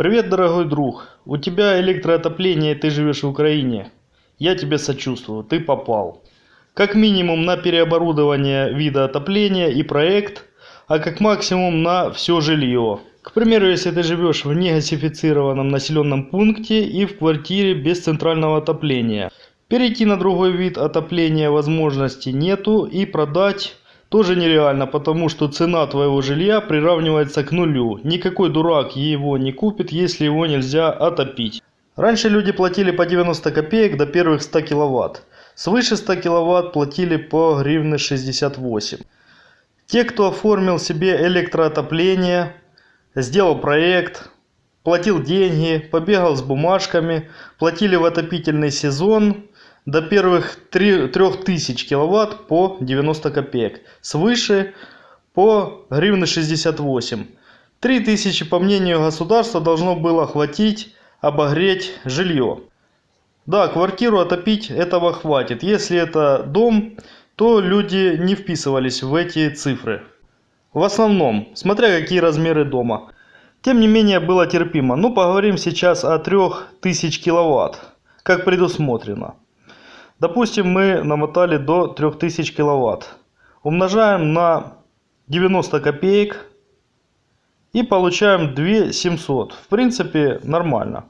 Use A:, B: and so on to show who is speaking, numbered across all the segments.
A: Привет, дорогой друг. У тебя электроотопление, ты живешь в Украине. Я тебе сочувствую, ты попал. Как минимум на переоборудование вида отопления и проект, а как максимум на все жилье. К примеру, если ты живешь в негасифицированном населенном пункте и в квартире без центрального отопления. Перейти на другой вид отопления возможности нету и продать тоже нереально, потому что цена твоего жилья приравнивается к нулю. Никакой дурак его не купит, если его нельзя отопить. Раньше люди платили по 90 копеек до первых 100 киловатт. Свыше 100 киловатт платили по гривны 68. Те, кто оформил себе электроотопление, сделал проект, платил деньги, побегал с бумажками, платили в отопительный сезон до первых 3, 3000 киловатт по 90 копеек. Свыше по гривны 68. 3000 по мнению государства должно было хватить обогреть жилье. Да, квартиру отопить этого хватит. Если это дом, то люди не вписывались в эти цифры. В основном, смотря какие размеры дома. Тем не менее было терпимо. Ну поговорим сейчас о 3000 киловатт, как предусмотрено. Допустим, мы намотали до 3000 киловатт. Умножаем на 90 копеек и получаем 2700. В принципе, нормально.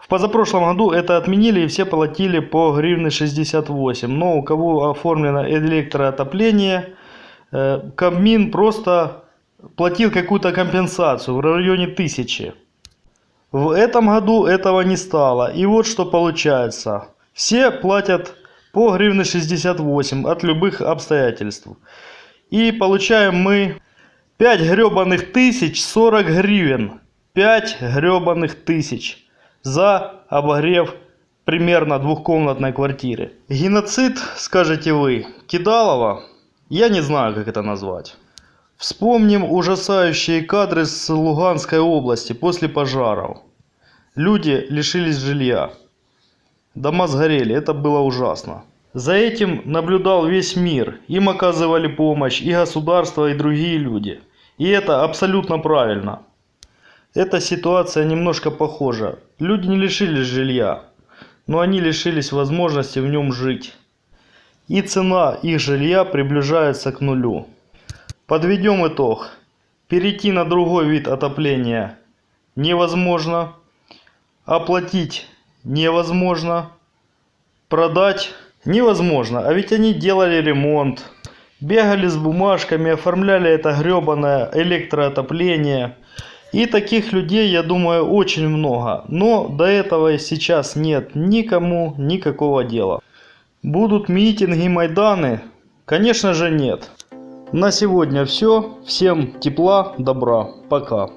A: В позапрошлом году это отменили и все платили по гривны 68. Но у кого оформлено электроотопление, э, Кабмин просто платил какую-то компенсацию в районе 1000. В этом году этого не стало. И вот что получается. Все платят по гривны 68 от любых обстоятельств. И получаем мы 5 гребаных тысяч 40 гривен. 5 гребаных тысяч за обогрев примерно двухкомнатной квартиры. Геноцид, скажете вы, Кидалова? Я не знаю, как это назвать. Вспомним ужасающие кадры с Луганской области после пожаров. Люди лишились жилья. Дома сгорели, это было ужасно. За этим наблюдал весь мир. Им оказывали помощь и государство, и другие люди. И это абсолютно правильно. Эта ситуация немножко похожа. Люди не лишились жилья, но они лишились возможности в нем жить. И цена их жилья приближается к нулю. Подведем итог. Перейти на другой вид отопления невозможно. Оплатить невозможно. Продать невозможно. А ведь они делали ремонт. Бегали с бумажками, оформляли это гребаное электроотопление. И таких людей, я думаю, очень много. Но до этого сейчас нет никому никакого дела. Будут митинги, майданы? Конечно же нет. На сегодня все. Всем тепла, добра. Пока.